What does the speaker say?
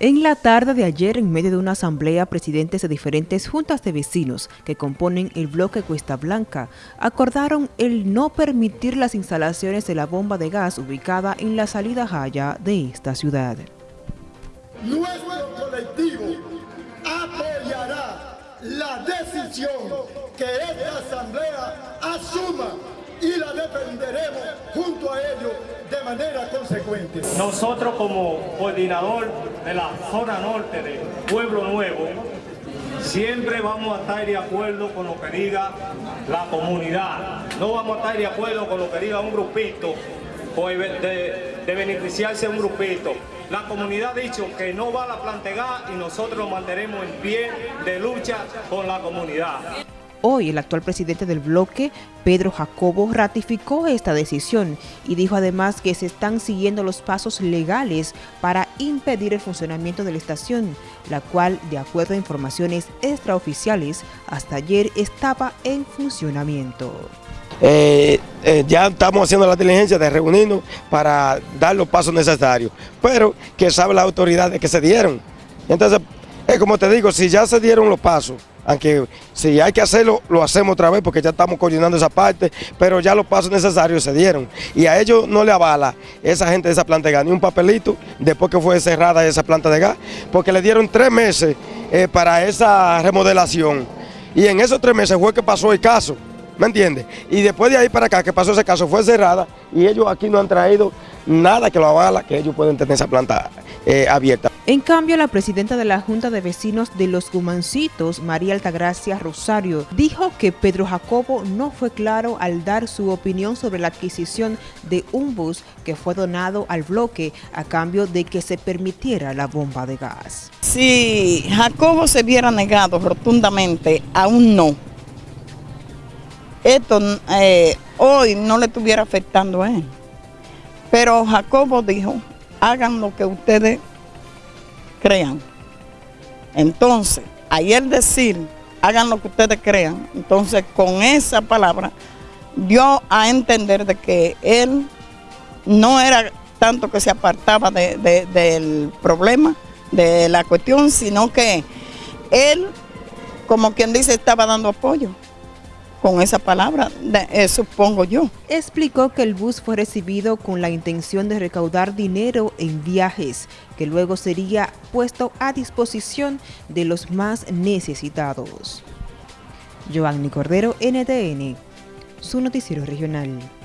En la tarde de ayer, en medio de una asamblea, presidentes de diferentes juntas de vecinos que componen el bloque Cuesta Blanca acordaron el no permitir las instalaciones de la bomba de gas ubicada en la salida Jaya de esta ciudad. Nuestro colectivo apoyará la decisión que esta asamblea asuma y la defenderemos de manera consecuente. Nosotros como coordinador de la zona norte de Pueblo Nuevo, siempre vamos a estar de acuerdo con lo que diga la comunidad. No vamos a estar de acuerdo con lo que diga un grupito de, de beneficiarse un grupito. La comunidad ha dicho que no va a la plantegada y nosotros nos mantenemos en pie de lucha con la comunidad. Hoy el actual presidente del bloque, Pedro Jacobo, ratificó esta decisión y dijo además que se están siguiendo los pasos legales para impedir el funcionamiento de la estación, la cual, de acuerdo a informaciones extraoficiales, hasta ayer estaba en funcionamiento. Eh, eh, ya estamos haciendo la diligencia de reunirnos para dar los pasos necesarios, pero que sabe la autoridad de que se dieron. Entonces, es como te digo, si ya se dieron los pasos, aunque si hay que hacerlo, lo hacemos otra vez porque ya estamos coordinando esa parte, pero ya los pasos necesarios se dieron. Y a ellos no le avala esa gente de esa planta de gas, ni un papelito después que fue cerrada esa planta de gas, porque le dieron tres meses eh, para esa remodelación. Y en esos tres meses fue que pasó el caso. ¿Me entiendes? Y después de ahí para acá que pasó ese caso fue cerrada y ellos aquí no han traído nada que lo avala que ellos pueden tener esa planta eh, abierta. En cambio, la presidenta de la Junta de Vecinos de Los Gumancitos, María Altagracia Rosario, dijo que Pedro Jacobo no fue claro al dar su opinión sobre la adquisición de un bus que fue donado al bloque a cambio de que se permitiera la bomba de gas. Si Jacobo se hubiera negado rotundamente a un no, esto eh, hoy no le estuviera afectando a él. Pero Jacobo dijo, hagan lo que ustedes crean. Entonces, ayer decir, hagan lo que ustedes crean, entonces con esa palabra dio a entender de que él no era tanto que se apartaba del problema, de la cuestión, sino que él, como quien dice, estaba dando apoyo con esa palabra, eh, supongo yo. Explicó que el bus fue recibido con la intención de recaudar dinero en viajes, que luego sería puesto a disposición de los más necesitados. Giovanni Cordero, NTN, su noticiero regional.